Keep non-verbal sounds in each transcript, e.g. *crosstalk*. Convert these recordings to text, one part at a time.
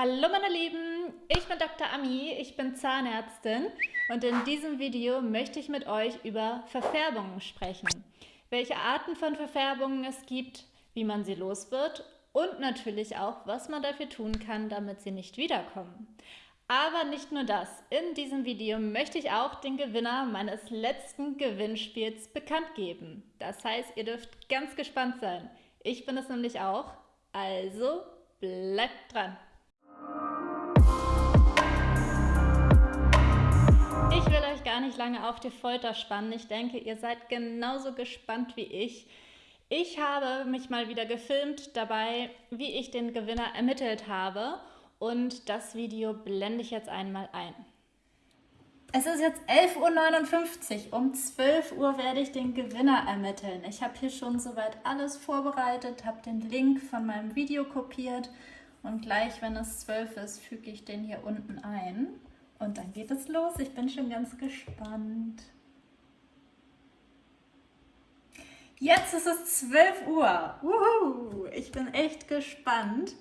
Hallo meine Lieben, ich bin Dr. Ami, ich bin Zahnärztin und in diesem Video möchte ich mit euch über Verfärbungen sprechen. Welche Arten von Verfärbungen es gibt, wie man sie los wird und natürlich auch, was man dafür tun kann, damit sie nicht wiederkommen. Aber nicht nur das, in diesem Video möchte ich auch den Gewinner meines letzten Gewinnspiels bekannt geben. Das heißt, ihr dürft ganz gespannt sein. Ich bin es nämlich auch, also bleibt dran! Ich will euch gar nicht lange auf die Folter spannen. Ich denke, ihr seid genauso gespannt wie ich. Ich habe mich mal wieder gefilmt dabei, wie ich den Gewinner ermittelt habe. Und das Video blende ich jetzt einmal ein. Es ist jetzt 11.59 Uhr. Um 12 Uhr werde ich den Gewinner ermitteln. Ich habe hier schon soweit alles vorbereitet, habe den Link von meinem Video kopiert und gleich, wenn es 12 ist, füge ich den hier unten ein. Und dann geht es los. Ich bin schon ganz gespannt. Jetzt ist es 12 Uhr. Uhu, ich bin echt gespannt.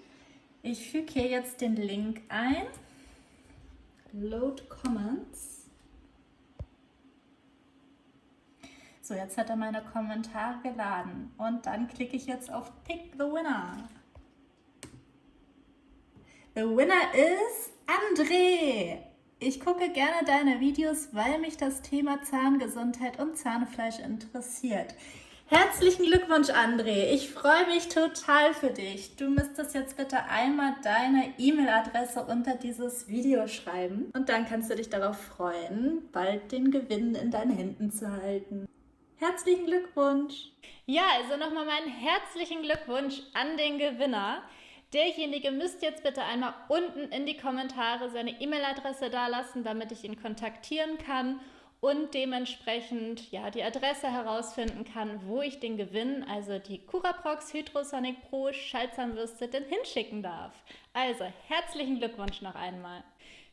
Ich füge hier jetzt den Link ein. Load Comments. So, jetzt hat er meine Kommentare geladen. Und dann klicke ich jetzt auf Pick the Winner. The winner is André. Ich gucke gerne deine Videos, weil mich das Thema Zahngesundheit und Zahnfleisch interessiert. Herzlichen Glückwunsch, André. Ich freue mich total für dich. Du müsstest jetzt bitte einmal deine E-Mail-Adresse unter dieses Video schreiben und dann kannst du dich darauf freuen, bald den Gewinn in deinen Händen zu halten. Herzlichen Glückwunsch! Ja, also nochmal meinen herzlichen Glückwunsch an den Gewinner. Derjenige müsst jetzt bitte einmal unten in die Kommentare seine E-Mail-Adresse dalassen, damit ich ihn kontaktieren kann und dementsprechend ja, die Adresse herausfinden kann, wo ich den Gewinn, also die Curaprox Hydrosonic Pro Schaltzahnbürste, denn hinschicken darf. Also herzlichen Glückwunsch noch einmal.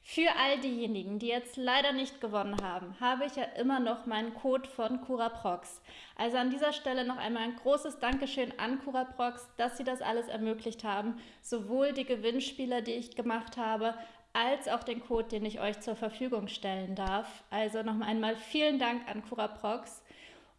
Für all diejenigen, die jetzt leider nicht gewonnen haben, habe ich ja immer noch meinen Code von Curaprox. Also an dieser Stelle noch einmal ein großes Dankeschön an Curaprox, dass sie das alles ermöglicht haben. Sowohl die Gewinnspiele, die ich gemacht habe, als auch den Code, den ich euch zur Verfügung stellen darf. Also noch einmal vielen Dank an Curaprox.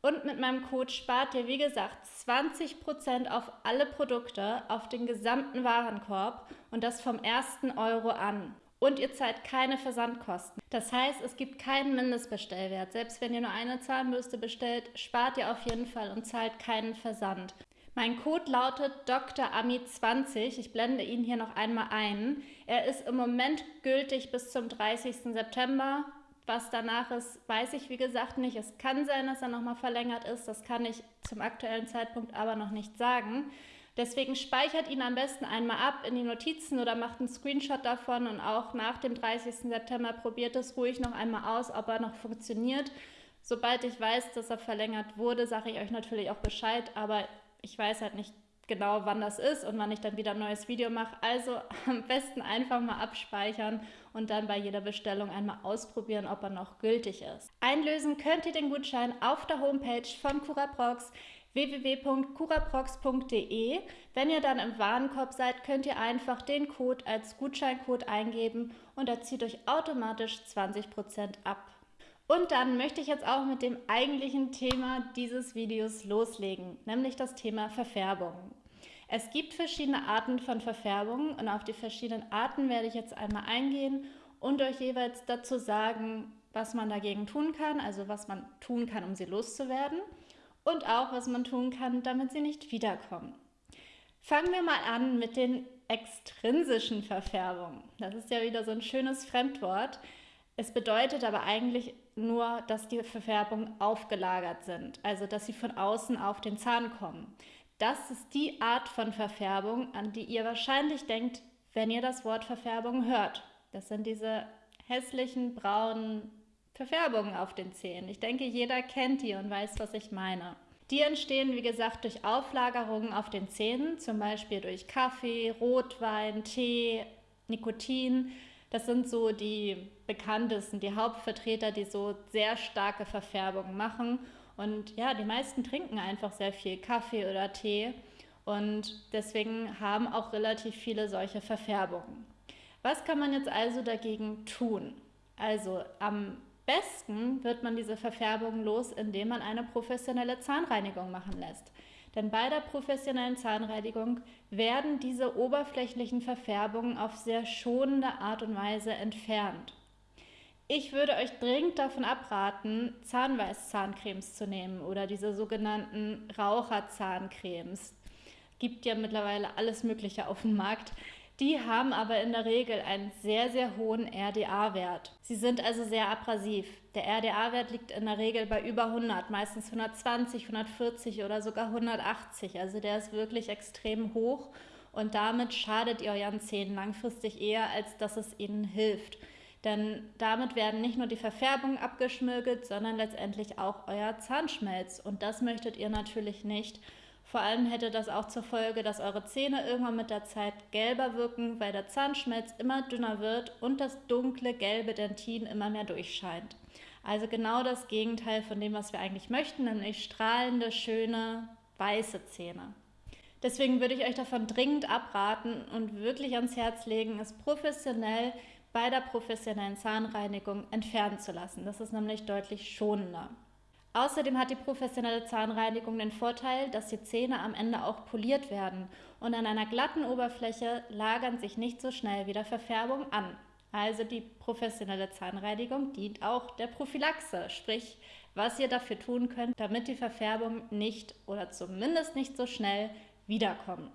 Und mit meinem Code spart ihr, wie gesagt, 20% auf alle Produkte, auf den gesamten Warenkorb und das vom ersten Euro an und ihr zahlt keine Versandkosten. Das heißt, es gibt keinen Mindestbestellwert. Selbst wenn ihr nur eine Zahnbürste bestellt, spart ihr auf jeden Fall und zahlt keinen Versand. Mein Code lautet DrAmi20. Ich blende ihn hier noch einmal ein. Er ist im Moment gültig bis zum 30. September. Was danach ist, weiß ich wie gesagt nicht. Es kann sein, dass er nochmal verlängert ist. Das kann ich zum aktuellen Zeitpunkt aber noch nicht sagen. Deswegen speichert ihn am besten einmal ab in die Notizen oder macht einen Screenshot davon und auch nach dem 30. September probiert es ruhig noch einmal aus, ob er noch funktioniert. Sobald ich weiß, dass er verlängert wurde, sage ich euch natürlich auch Bescheid, aber ich weiß halt nicht genau, wann das ist und wann ich dann wieder ein neues Video mache. Also *laughs* am besten einfach mal abspeichern und dann bei jeder Bestellung einmal ausprobieren, ob er noch gültig ist. Einlösen könnt ihr den Gutschein auf der Homepage von Curaprox www.curaprox.de. Wenn ihr dann im Warenkorb seid, könnt ihr einfach den Code als Gutscheincode eingeben und er zieht euch automatisch 20% ab. Und dann möchte ich jetzt auch mit dem eigentlichen Thema dieses Videos loslegen, nämlich das Thema Verfärbung. Es gibt verschiedene Arten von Verfärbungen und auf die verschiedenen Arten werde ich jetzt einmal eingehen und euch jeweils dazu sagen, was man dagegen tun kann, also was man tun kann, um sie loszuwerden und auch, was man tun kann, damit sie nicht wiederkommen. Fangen wir mal an mit den extrinsischen Verfärbungen. Das ist ja wieder so ein schönes Fremdwort. Es bedeutet aber eigentlich nur, dass die Verfärbungen aufgelagert sind, also dass sie von außen auf den Zahn kommen. Das ist die Art von Verfärbung, an die ihr wahrscheinlich denkt, wenn ihr das Wort Verfärbung hört. Das sind diese hässlichen braunen Verfärbungen auf den Zähnen. Ich denke, jeder kennt die und weiß, was ich meine. Die entstehen, wie gesagt, durch Auflagerungen auf den Zähnen, zum Beispiel durch Kaffee, Rotwein, Tee, Nikotin. Das sind so die bekanntesten, die Hauptvertreter, die so sehr starke Verfärbungen machen. Und ja, die meisten trinken einfach sehr viel Kaffee oder Tee und deswegen haben auch relativ viele solche Verfärbungen. Was kann man jetzt also dagegen tun? Also am besten wird man diese Verfärbung los, indem man eine professionelle Zahnreinigung machen lässt. Denn bei der professionellen Zahnreinigung werden diese oberflächlichen Verfärbungen auf sehr schonende Art und Weise entfernt. Ich würde euch dringend davon abraten, Zahnweißzahncremes zu nehmen oder diese sogenannten Raucherzahncremes. Gibt ja mittlerweile alles Mögliche auf dem Markt. Die haben aber in der Regel einen sehr, sehr hohen RDA-Wert. Sie sind also sehr abrasiv. Der RDA-Wert liegt in der Regel bei über 100, meistens 120, 140 oder sogar 180. Also der ist wirklich extrem hoch und damit schadet ihr euren Zähnen langfristig eher, als dass es ihnen hilft. Denn damit werden nicht nur die Verfärbungen abgeschmirgelt, sondern letztendlich auch euer Zahnschmelz. Und das möchtet ihr natürlich nicht. Vor allem hätte das auch zur Folge, dass eure Zähne irgendwann mit der Zeit gelber wirken, weil der Zahnschmelz immer dünner wird und das dunkle gelbe Dentin immer mehr durchscheint. Also genau das Gegenteil von dem, was wir eigentlich möchten, nämlich strahlende, schöne, weiße Zähne. Deswegen würde ich euch davon dringend abraten und wirklich ans Herz legen, es professionell bei der professionellen Zahnreinigung entfernen zu lassen. Das ist nämlich deutlich schonender. Außerdem hat die professionelle Zahnreinigung den Vorteil, dass die Zähne am Ende auch poliert werden und an einer glatten Oberfläche lagern sich nicht so schnell wieder Verfärbung an. Also die professionelle Zahnreinigung dient auch der Prophylaxe, sprich, was ihr dafür tun könnt, damit die Verfärbung nicht oder zumindest nicht so schnell wiederkommen.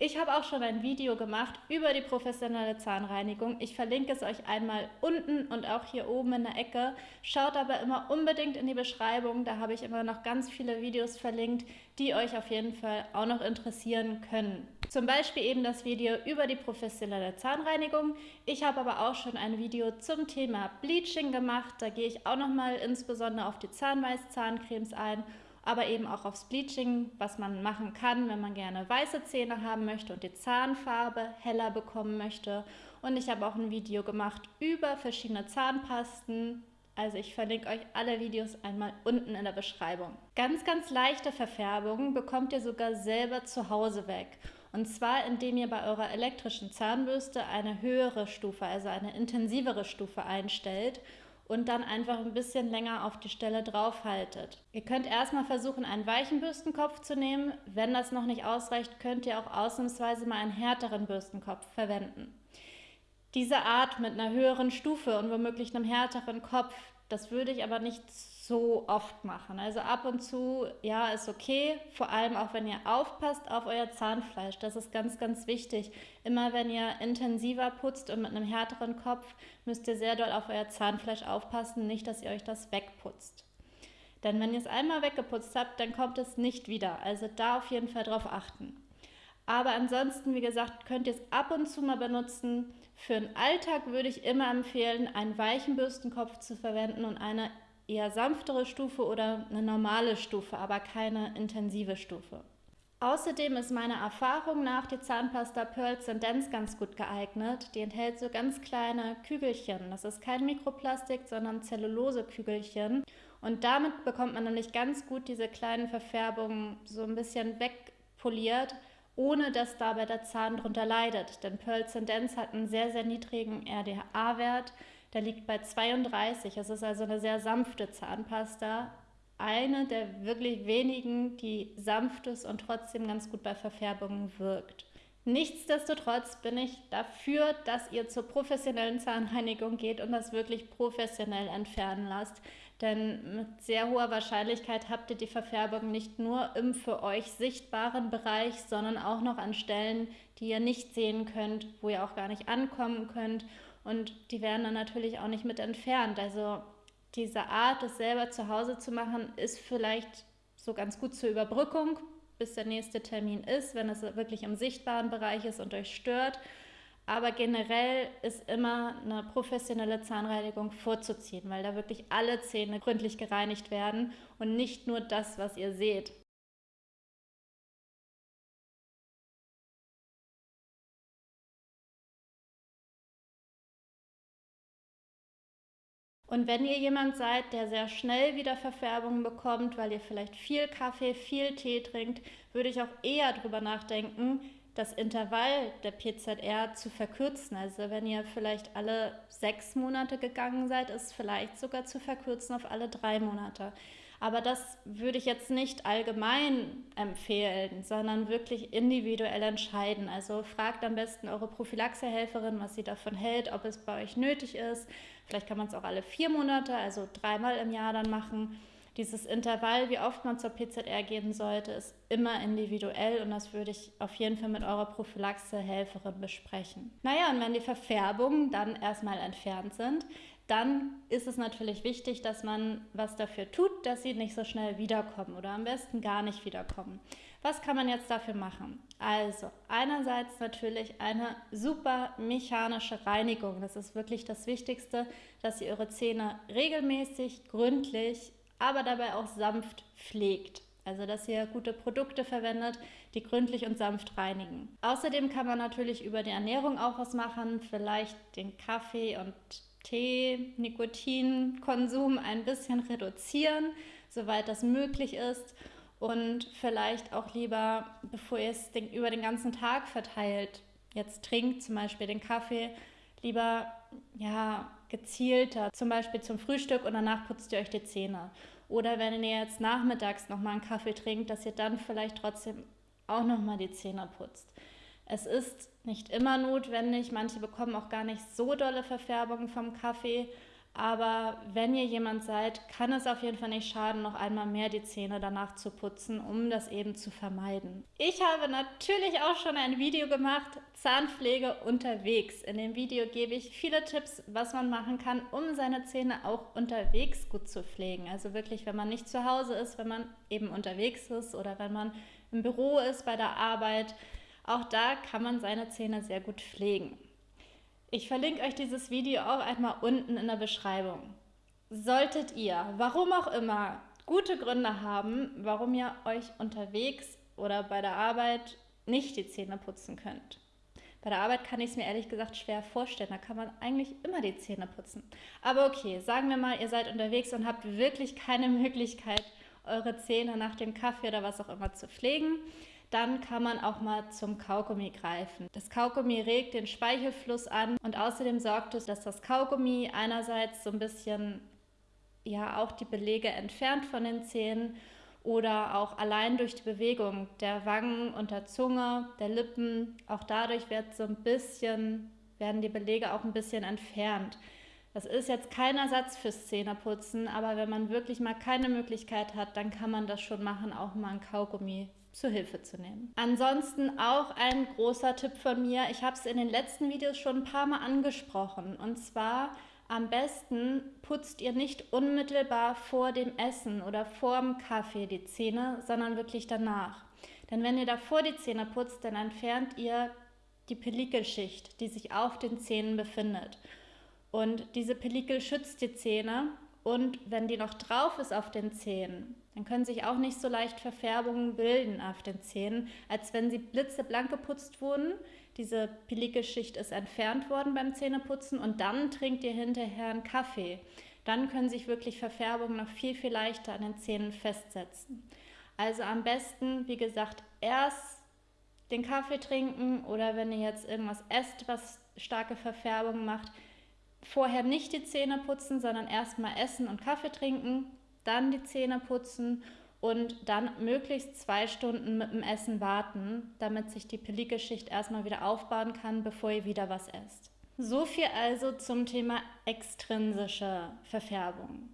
Ich habe auch schon ein Video gemacht über die professionelle Zahnreinigung. Ich verlinke es euch einmal unten und auch hier oben in der Ecke. Schaut aber immer unbedingt in die Beschreibung, da habe ich immer noch ganz viele Videos verlinkt, die euch auf jeden Fall auch noch interessieren können. Zum Beispiel eben das Video über die professionelle Zahnreinigung. Ich habe aber auch schon ein Video zum Thema Bleaching gemacht. Da gehe ich auch nochmal insbesondere auf die Zahnweiß-Zahncremes ein aber eben auch aufs Bleaching, was man machen kann, wenn man gerne weiße Zähne haben möchte und die Zahnfarbe heller bekommen möchte. Und ich habe auch ein Video gemacht über verschiedene Zahnpasten. Also ich verlinke euch alle Videos einmal unten in der Beschreibung. Ganz, ganz leichte Verfärbungen bekommt ihr sogar selber zu Hause weg. Und zwar, indem ihr bei eurer elektrischen Zahnbürste eine höhere Stufe, also eine intensivere Stufe einstellt und dann einfach ein bisschen länger auf die Stelle draufhaltet. Ihr könnt erstmal versuchen, einen weichen Bürstenkopf zu nehmen. Wenn das noch nicht ausreicht, könnt ihr auch ausnahmsweise mal einen härteren Bürstenkopf verwenden. Diese Art mit einer höheren Stufe und womöglich einem härteren Kopf, das würde ich aber nicht so oft machen. Also ab und zu, ja, ist okay, vor allem auch wenn ihr aufpasst auf euer Zahnfleisch. Das ist ganz, ganz wichtig. Immer wenn ihr intensiver putzt und mit einem härteren Kopf, müsst ihr sehr doll auf euer Zahnfleisch aufpassen, nicht, dass ihr euch das wegputzt. Denn wenn ihr es einmal weggeputzt habt, dann kommt es nicht wieder. Also da auf jeden Fall drauf achten. Aber ansonsten, wie gesagt, könnt ihr es ab und zu mal benutzen. Für den Alltag würde ich immer empfehlen, einen weichen Bürstenkopf zu verwenden und eine eher sanftere Stufe oder eine normale Stufe, aber keine intensive Stufe. Außerdem ist meiner Erfahrung nach die Zahnpasta Pearl Dance ganz gut geeignet. Die enthält so ganz kleine Kügelchen. Das ist kein Mikroplastik, sondern Zellulose-Kügelchen. Und damit bekommt man nämlich ganz gut diese kleinen Verfärbungen so ein bisschen wegpoliert, ohne dass dabei der Zahn drunter leidet. Denn Pearl Dance hat einen sehr, sehr niedrigen RDA-Wert. Der liegt bei 32. Es ist also eine sehr sanfte Zahnpasta. Eine der wirklich wenigen, die sanft ist und trotzdem ganz gut bei Verfärbungen wirkt. Nichtsdestotrotz bin ich dafür, dass ihr zur professionellen Zahnreinigung geht und das wirklich professionell entfernen lasst. Denn mit sehr hoher Wahrscheinlichkeit habt ihr die Verfärbung nicht nur im für euch sichtbaren Bereich, sondern auch noch an Stellen, die ihr nicht sehen könnt, wo ihr auch gar nicht ankommen könnt und die werden dann natürlich auch nicht mit entfernt. Also diese Art, das selber zu Hause zu machen, ist vielleicht so ganz gut zur Überbrückung, bis der nächste Termin ist, wenn es wirklich im sichtbaren Bereich ist und euch stört. Aber generell ist immer eine professionelle Zahnreinigung vorzuziehen, weil da wirklich alle Zähne gründlich gereinigt werden und nicht nur das, was ihr seht. Und wenn ihr jemand seid, der sehr schnell wieder Verfärbungen bekommt, weil ihr vielleicht viel Kaffee, viel Tee trinkt, würde ich auch eher darüber nachdenken, das Intervall der PZR zu verkürzen. Also wenn ihr vielleicht alle sechs Monate gegangen seid, ist vielleicht sogar zu verkürzen auf alle drei Monate. Aber das würde ich jetzt nicht allgemein empfehlen, sondern wirklich individuell entscheiden. Also fragt am besten eure Prophylaxehelferin, was sie davon hält, ob es bei euch nötig ist. Vielleicht kann man es auch alle vier Monate, also dreimal im Jahr dann machen. Dieses Intervall, wie oft man zur PZR gehen sollte, ist immer individuell und das würde ich auf jeden Fall mit eurer Prophylaxehelferin besprechen. Naja, und wenn die Verfärbungen dann erstmal entfernt sind, dann ist es natürlich wichtig, dass man was dafür tut, dass sie nicht so schnell wiederkommen oder am besten gar nicht wiederkommen. Was kann man jetzt dafür machen? Also, einerseits natürlich eine super mechanische Reinigung. Das ist wirklich das Wichtigste, dass ihr eure Zähne regelmäßig, gründlich, aber dabei auch sanft pflegt. Also, dass ihr gute Produkte verwendet, die gründlich und sanft reinigen. Außerdem kann man natürlich über die Ernährung auch was machen, vielleicht den Kaffee und Tee, Nikotinkonsum ein bisschen reduzieren, soweit das möglich ist. Und vielleicht auch lieber, bevor ihr es den, über den ganzen Tag verteilt, jetzt trinkt zum Beispiel den Kaffee, lieber ja, gezielter, zum Beispiel zum Frühstück und danach putzt ihr euch die Zähne. Oder wenn ihr jetzt nachmittags nochmal einen Kaffee trinkt, dass ihr dann vielleicht trotzdem auch nochmal die Zähne putzt. Es ist nicht immer notwendig, manche bekommen auch gar nicht so dolle Verfärbungen vom Kaffee, aber wenn ihr jemand seid, kann es auf jeden Fall nicht schaden, noch einmal mehr die Zähne danach zu putzen, um das eben zu vermeiden. Ich habe natürlich auch schon ein Video gemacht, Zahnpflege unterwegs. In dem Video gebe ich viele Tipps, was man machen kann, um seine Zähne auch unterwegs gut zu pflegen. Also wirklich, wenn man nicht zu Hause ist, wenn man eben unterwegs ist oder wenn man im Büro ist, bei der Arbeit. Auch da kann man seine Zähne sehr gut pflegen. Ich verlinke euch dieses Video auch einmal unten in der Beschreibung. Solltet ihr, warum auch immer, gute Gründe haben, warum ihr euch unterwegs oder bei der Arbeit nicht die Zähne putzen könnt. Bei der Arbeit kann ich es mir ehrlich gesagt schwer vorstellen. Da kann man eigentlich immer die Zähne putzen. Aber okay, sagen wir mal, ihr seid unterwegs und habt wirklich keine Möglichkeit, eure Zähne nach dem Kaffee oder was auch immer zu pflegen dann kann man auch mal zum Kaugummi greifen. Das Kaugummi regt den Speichelfluss an und außerdem sorgt es, dass das Kaugummi einerseits so ein bisschen ja auch die Belege entfernt von den Zähnen oder auch allein durch die Bewegung der Wangen und der Zunge, der Lippen, auch dadurch wird so ein bisschen werden die Belege auch ein bisschen entfernt. Das ist jetzt kein Ersatz fürs Zähneputzen, aber wenn man wirklich mal keine Möglichkeit hat, dann kann man das schon machen, auch mal ein Kaugummi zu Hilfe zu nehmen. Ansonsten auch ein großer Tipp von mir. Ich habe es in den letzten Videos schon ein paar Mal angesprochen. Und zwar am besten putzt ihr nicht unmittelbar vor dem Essen oder vor dem Kaffee die Zähne, sondern wirklich danach. Denn wenn ihr davor die Zähne putzt, dann entfernt ihr die Pellikelschicht, die sich auf den Zähnen befindet. Und diese Pellikel schützt die Zähne und wenn die noch drauf ist auf den Zähnen, dann können sich auch nicht so leicht Verfärbungen bilden auf den Zähnen, als wenn sie blitzeblank geputzt wurden. Diese Pellikelschicht ist entfernt worden beim Zähneputzen und dann trinkt ihr hinterher einen Kaffee. Dann können sich wirklich Verfärbungen noch viel, viel leichter an den Zähnen festsetzen. Also am besten, wie gesagt, erst den Kaffee trinken oder wenn ihr jetzt irgendwas esst, was starke Verfärbungen macht, vorher nicht die Zähne putzen, sondern erstmal essen und Kaffee trinken dann die Zähne putzen und dann möglichst zwei Stunden mit dem Essen warten, damit sich die Pellikelschicht erstmal wieder aufbauen kann, bevor ihr wieder was esst. So viel also zum Thema extrinsische Verfärbung.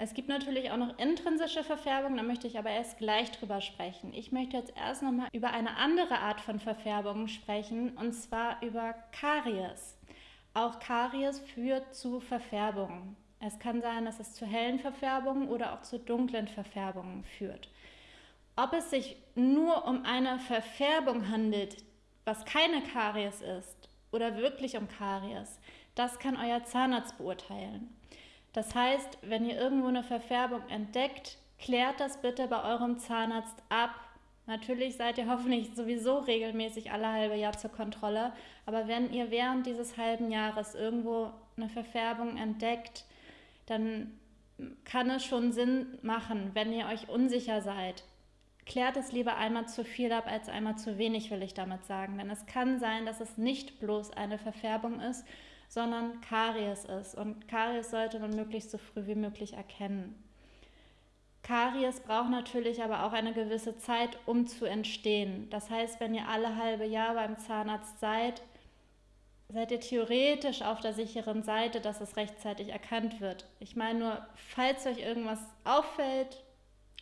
Es gibt natürlich auch noch intrinsische Verfärbung, da möchte ich aber erst gleich drüber sprechen. Ich möchte jetzt erst nochmal über eine andere Art von Verfärbung sprechen, und zwar über Karies. Auch Karies führt zu Verfärbung. Es kann sein, dass es zu hellen Verfärbungen oder auch zu dunklen Verfärbungen führt. Ob es sich nur um eine Verfärbung handelt, was keine Karies ist, oder wirklich um Karies, das kann euer Zahnarzt beurteilen. Das heißt, wenn ihr irgendwo eine Verfärbung entdeckt, klärt das bitte bei eurem Zahnarzt ab. Natürlich seid ihr *laughs* hoffentlich sowieso regelmäßig alle halbe Jahr zur Kontrolle, aber wenn ihr während dieses halben Jahres irgendwo eine Verfärbung entdeckt, dann kann es schon Sinn machen, wenn ihr euch unsicher seid. klärt es lieber einmal zu viel ab als einmal zu wenig, will ich damit sagen. Denn es kann sein, dass es nicht bloß eine Verfärbung ist, sondern Karies ist. Und Karies sollte man möglichst so früh wie möglich erkennen. Karies braucht natürlich aber auch eine gewisse Zeit, um zu entstehen. Das heißt, wenn ihr alle halbe Jahr beim Zahnarzt seid, seid ihr theoretisch auf der sicheren Seite, dass es rechtzeitig erkannt wird. Ich meine nur, falls euch irgendwas auffällt,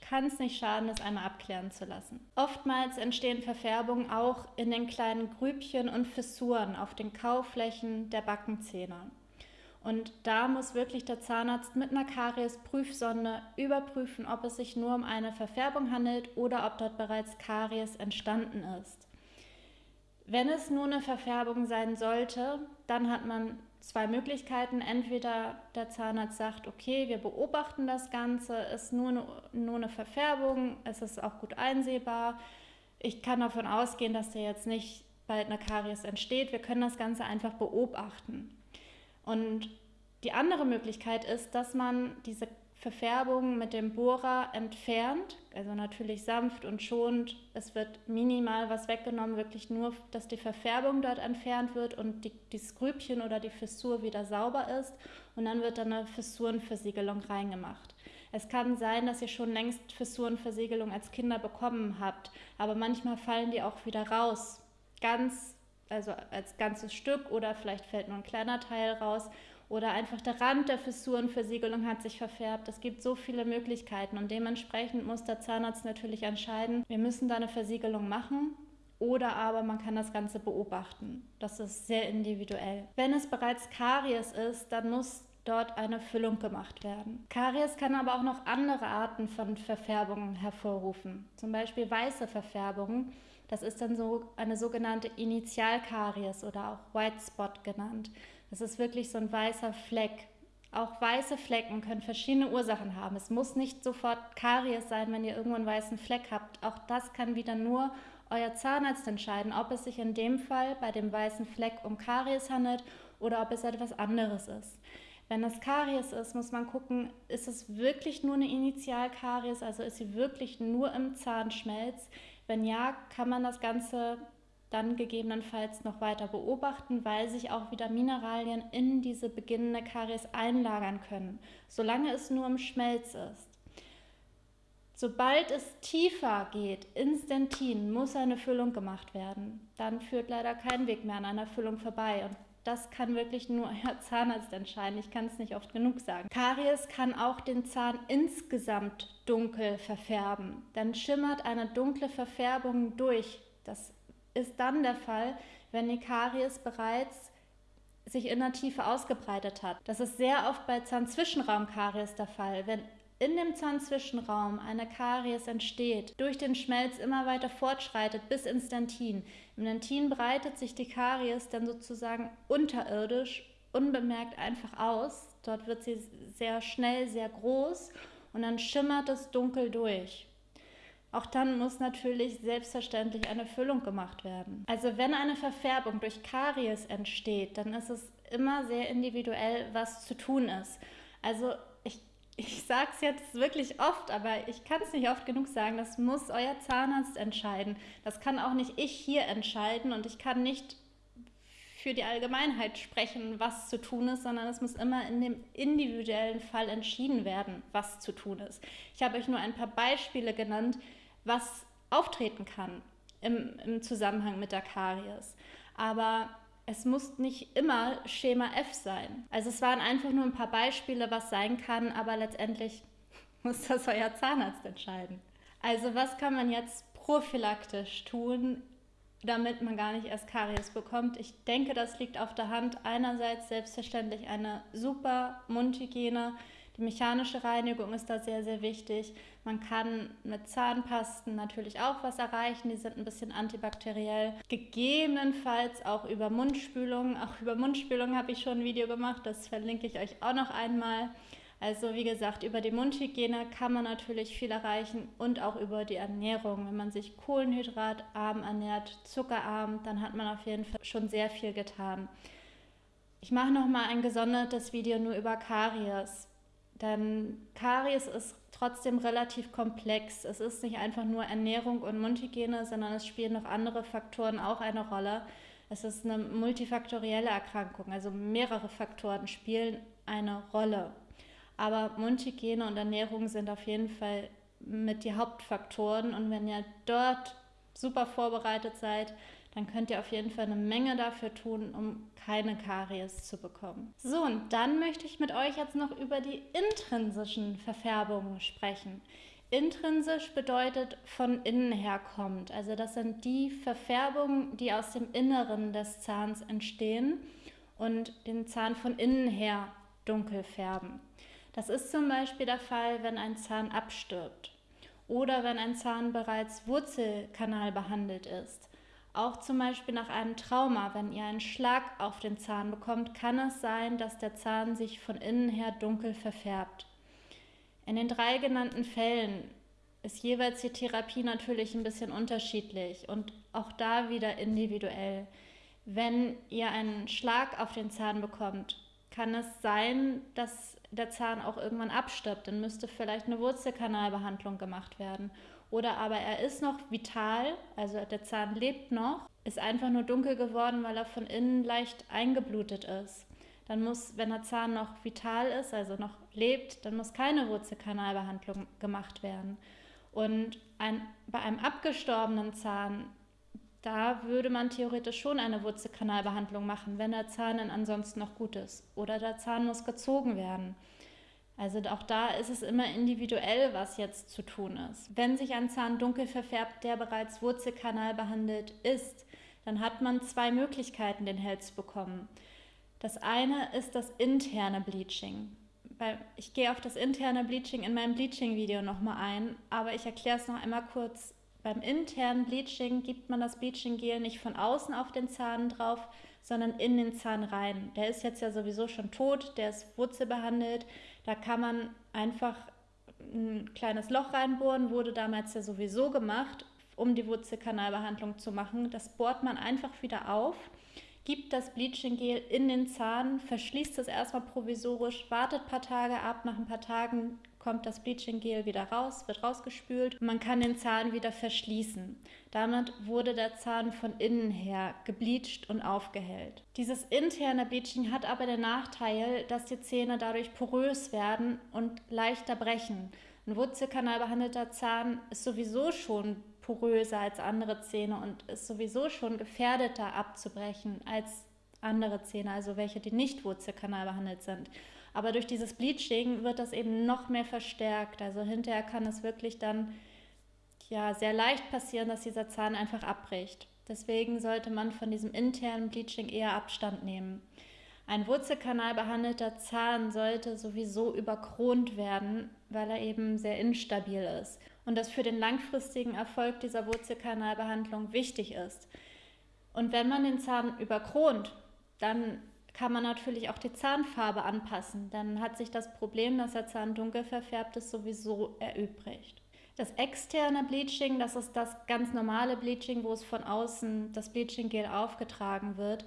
kann es nicht schaden, es einmal abklären zu lassen. Oftmals entstehen Verfärbungen auch in den kleinen Grübchen und Fissuren auf den Kauflächen der Backenzähne. Und da muss wirklich der Zahnarzt mit einer Karies-Prüfsonde überprüfen, ob es sich nur um eine Verfärbung handelt oder ob dort bereits Karies entstanden ist. Wenn es nur eine Verfärbung sein sollte, dann hat man zwei Möglichkeiten. Entweder der Zahnarzt sagt, okay, wir beobachten das Ganze, ist nur eine, nur eine Verfärbung, es ist auch gut einsehbar. Ich kann davon ausgehen, dass da jetzt nicht bald eine Karies entsteht. Wir können das Ganze einfach beobachten. Und die andere Möglichkeit ist, dass man diese Verfärbung mit dem Bohrer entfernt, also natürlich sanft und schonend. Es wird minimal was weggenommen, wirklich nur, dass die Verfärbung dort entfernt wird und die, die Skrübchen oder die Fissur wieder sauber ist. Und dann wird eine Fissurenversiegelung reingemacht. Es kann sein, dass ihr schon längst Fissurenversiegelung als Kinder bekommen habt, aber manchmal fallen die auch wieder raus. Ganz also als ganzes Stück oder vielleicht fällt nur ein kleiner Teil raus oder einfach der Rand der Fissurenversiegelung hat sich verfärbt. Es gibt so viele Möglichkeiten und dementsprechend muss der Zahnarzt natürlich entscheiden, wir müssen da eine Versiegelung machen oder aber man kann das Ganze beobachten. Das ist sehr individuell. Wenn es bereits Karies ist, dann muss dort eine Füllung gemacht werden. Karies kann aber auch noch andere Arten von Verfärbungen hervorrufen, zum Beispiel weiße Verfärbungen das ist dann so eine sogenannte Initialkaries oder auch White Spot genannt. Das ist wirklich so ein weißer Fleck. Auch weiße Flecken können verschiedene Ursachen haben. Es muss nicht sofort Karies sein, wenn ihr irgendwo einen weißen Fleck habt. Auch das kann wieder nur euer Zahnarzt entscheiden, ob es sich in dem Fall bei dem weißen Fleck um Karies handelt oder ob es etwas anderes ist. Wenn es Karies ist, muss man gucken, ist es wirklich nur eine Initialkaries, also ist sie wirklich nur im Zahnschmelz? Wenn ja, kann man das Ganze dann gegebenenfalls noch weiter beobachten, weil sich auch wieder Mineralien in diese beginnende Karies einlagern können, solange es nur im Schmelz ist. Sobald es tiefer geht, instantin, muss eine Füllung gemacht werden. Dann führt leider kein Weg mehr an einer Füllung vorbei. Und das kann wirklich nur *laughs* euer Zahnarzt entscheiden. Ich kann es nicht oft genug sagen. Karies kann auch den Zahn insgesamt dunkel verfärben. Dann schimmert eine dunkle Verfärbung durch. Das ist dann der Fall, wenn die Karies bereits sich in der Tiefe ausgebreitet hat. Das ist sehr oft bei Zahnzwischenraumkaries der Fall. Wenn in dem Zahnzwischenraum eine Karies entsteht, durch den Schmelz immer weiter fortschreitet bis ins Dentin. Im Dentin breitet sich die Karies dann sozusagen unterirdisch unbemerkt einfach aus. Dort wird sie sehr schnell sehr groß und dann schimmert es dunkel durch. Auch dann muss natürlich selbstverständlich eine Füllung gemacht werden. Also wenn eine Verfärbung durch Karies entsteht, dann ist es immer sehr individuell, was zu tun ist. Also ich sage es jetzt wirklich oft, aber ich kann es nicht oft genug sagen, das muss euer Zahnarzt entscheiden. Das kann auch nicht ich hier entscheiden und ich kann nicht für die Allgemeinheit sprechen, was zu tun ist, sondern es muss immer in dem individuellen Fall entschieden werden, was zu tun ist. Ich habe euch nur ein paar Beispiele genannt, was auftreten kann im, im Zusammenhang mit der Karies. Aber es muss nicht immer Schema F sein. Also es waren einfach nur ein paar Beispiele, was sein kann, aber letztendlich *laughs* muss das euer Zahnarzt entscheiden. Also was kann man jetzt prophylaktisch tun, damit man gar nicht erst Karies bekommt? Ich denke, das liegt auf der Hand. Einerseits selbstverständlich eine super Mundhygiene, die mechanische Reinigung ist da sehr, sehr wichtig. Man kann mit Zahnpasten natürlich auch was erreichen. Die sind ein bisschen antibakteriell. Gegebenenfalls auch über Mundspülung. Auch über Mundspülung habe ich schon ein Video gemacht. Das verlinke ich euch auch noch einmal. Also wie gesagt, über die Mundhygiene kann man natürlich viel erreichen und auch über die Ernährung. Wenn man sich kohlenhydratarm ernährt, zuckerarm, dann hat man auf jeden Fall schon sehr viel getan. Ich mache noch mal ein gesondertes Video nur über Karies Denn Karies ist trotzdem relativ komplex. Es ist nicht einfach nur Ernährung und Mundhygiene, sondern es spielen noch andere Faktoren auch eine Rolle. Es ist eine multifaktorielle Erkrankung, also mehrere Faktoren spielen eine Rolle. Aber Mundhygiene und Ernährung sind auf jeden Fall mit die Hauptfaktoren. Und wenn ihr dort super vorbereitet seid, dann könnt ihr auf jeden Fall eine Menge dafür tun, um keine Karies zu bekommen. So, und dann möchte ich mit euch jetzt noch über die intrinsischen Verfärbungen sprechen. Intrinsisch bedeutet von innen her kommt. Also das sind die Verfärbungen, die aus dem Inneren des Zahns entstehen und den Zahn von innen her dunkel färben. Das ist zum Beispiel der Fall, wenn ein Zahn abstirbt oder wenn ein Zahn bereits Wurzelkanal behandelt ist. Auch zum Beispiel nach einem Trauma, wenn ihr einen Schlag auf den Zahn bekommt, kann es sein, dass der Zahn sich von innen her dunkel verfärbt. In den drei genannten Fällen ist jeweils die Therapie natürlich ein bisschen unterschiedlich und auch da wieder individuell. Wenn ihr einen Schlag auf den Zahn bekommt, kann es sein, dass der Zahn auch irgendwann abstirbt. Dann müsste vielleicht eine Wurzelkanalbehandlung gemacht werden. Oder aber er ist noch vital, also der Zahn lebt noch, ist einfach nur dunkel geworden, weil er von innen leicht eingeblutet ist. Dann muss, wenn der Zahn noch vital ist, also noch lebt, dann muss keine Wurzelkanalbehandlung gemacht werden. Und ein, bei einem abgestorbenen Zahn, da würde man theoretisch schon eine Wurzelkanalbehandlung machen, wenn der Zahn dann ansonsten noch gut ist. Oder der Zahn muss gezogen werden. Also auch da ist es immer individuell, was jetzt zu tun ist. Wenn sich ein Zahn dunkel verfärbt, der bereits Wurzelkanal behandelt ist, dann hat man zwei Möglichkeiten, den Hell zu bekommen. Das eine ist das interne Bleaching. Ich gehe auf das interne Bleaching in meinem Bleaching-Video nochmal ein, aber ich erkläre es noch einmal kurz. Beim internen Bleaching gibt man das Bleaching-Gel nicht von außen auf den Zahn drauf, sondern in den Zahn rein. Der ist jetzt ja sowieso schon tot, der ist wurzelbehandelt. Da kann man einfach ein kleines Loch reinbohren, wurde damals ja sowieso gemacht, um die Wurzelkanalbehandlung zu machen. Das bohrt man einfach wieder auf, gibt das Bleaching Gel in den Zahn, verschließt es erstmal provisorisch, wartet ein paar Tage ab, nach ein paar Tagen kommt das Bleaching Gel wieder raus, wird rausgespült und man kann den Zahn wieder verschließen. Damit wurde der Zahn von innen her gebleached und aufgehellt. Dieses interne Bleaching hat aber den Nachteil, dass die Zähne dadurch porös werden und leichter brechen. Ein wurzelkanalbehandelter Zahn ist sowieso schon poröser als andere Zähne und ist sowieso schon gefährdeter abzubrechen als andere Zähne, also welche, die nicht wurzelkanalbehandelt sind. Aber durch dieses Bleaching wird das eben noch mehr verstärkt. Also hinterher kann es wirklich dann ja sehr leicht passieren, dass dieser Zahn einfach abbricht. Deswegen sollte man von diesem internen Bleaching eher Abstand nehmen. Ein wurzelkanalbehandelter Zahn sollte sowieso überkront werden, weil er eben sehr instabil ist und das für den langfristigen Erfolg dieser Wurzelkanalbehandlung wichtig ist. Und wenn man den Zahn überkront, dann kann man natürlich auch die Zahnfarbe anpassen. Dann hat sich das Problem, dass der Zahn dunkel verfärbt ist, sowieso erübrigt. Das externe Bleaching, das ist das ganz normale Bleaching, wo es von außen das Bleaching-Gel aufgetragen wird.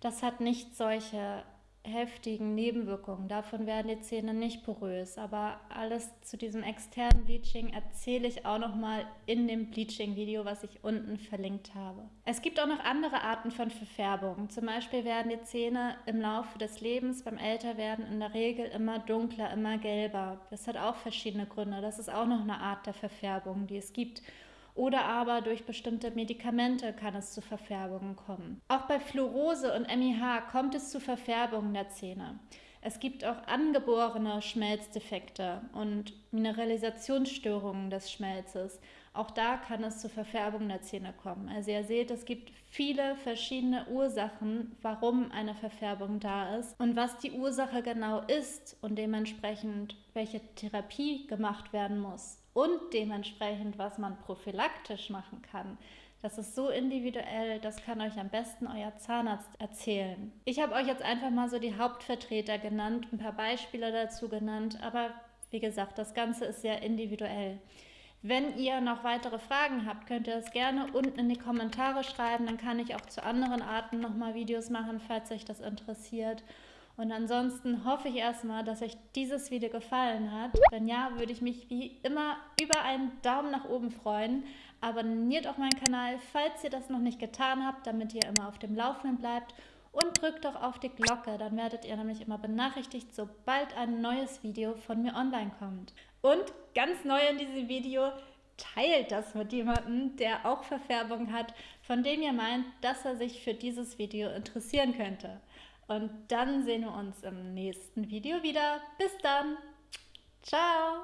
Das hat nicht solche heftigen Nebenwirkungen. Davon werden die Zähne nicht porös. Aber alles zu diesem externen Bleaching erzähle ich auch noch mal in dem Bleaching-Video, was ich unten verlinkt habe. Es gibt auch noch andere Arten von Verfärbung. Zum Beispiel werden die Zähne im Laufe des Lebens beim Älterwerden in der Regel immer dunkler, immer gelber. Das hat auch verschiedene Gründe. Das ist auch noch eine Art der Verfärbung, die es gibt oder aber durch bestimmte Medikamente kann es zu Verfärbungen kommen. Auch bei Fluorose und MIH kommt es zu Verfärbungen der Zähne. Es gibt auch angeborene Schmelzdefekte und Mineralisationsstörungen des Schmelzes. Auch da kann es zu Verfärbungen der Zähne kommen. Also ihr seht, es gibt viele verschiedene Ursachen, warum eine Verfärbung da ist und was die Ursache genau ist und dementsprechend welche Therapie gemacht werden muss und dementsprechend, was man prophylaktisch machen kann. Das ist so individuell, das kann euch am besten euer Zahnarzt erzählen. Ich habe euch jetzt einfach mal so die Hauptvertreter genannt, ein paar Beispiele dazu genannt, aber wie gesagt, das Ganze ist sehr individuell. Wenn ihr noch weitere Fragen habt, könnt ihr das gerne unten in die Kommentare schreiben. Dann kann ich auch zu anderen Arten nochmal Videos machen, falls euch das interessiert. Und ansonsten hoffe ich erstmal, dass euch dieses Video gefallen hat. Wenn ja, würde ich mich wie immer über einen Daumen nach oben freuen. Abonniert auch meinen Kanal, falls ihr das noch nicht getan habt, damit ihr immer auf dem Laufenden bleibt. Und drückt doch auf die Glocke, dann werdet ihr nämlich immer benachrichtigt, sobald ein neues Video von mir online kommt. Und ganz neu in diesem Video, teilt das mit jemandem, der auch Verfärbung hat, von dem ihr meint, dass er sich für dieses Video interessieren könnte. Und dann sehen wir uns im nächsten Video wieder. Bis dann. Ciao.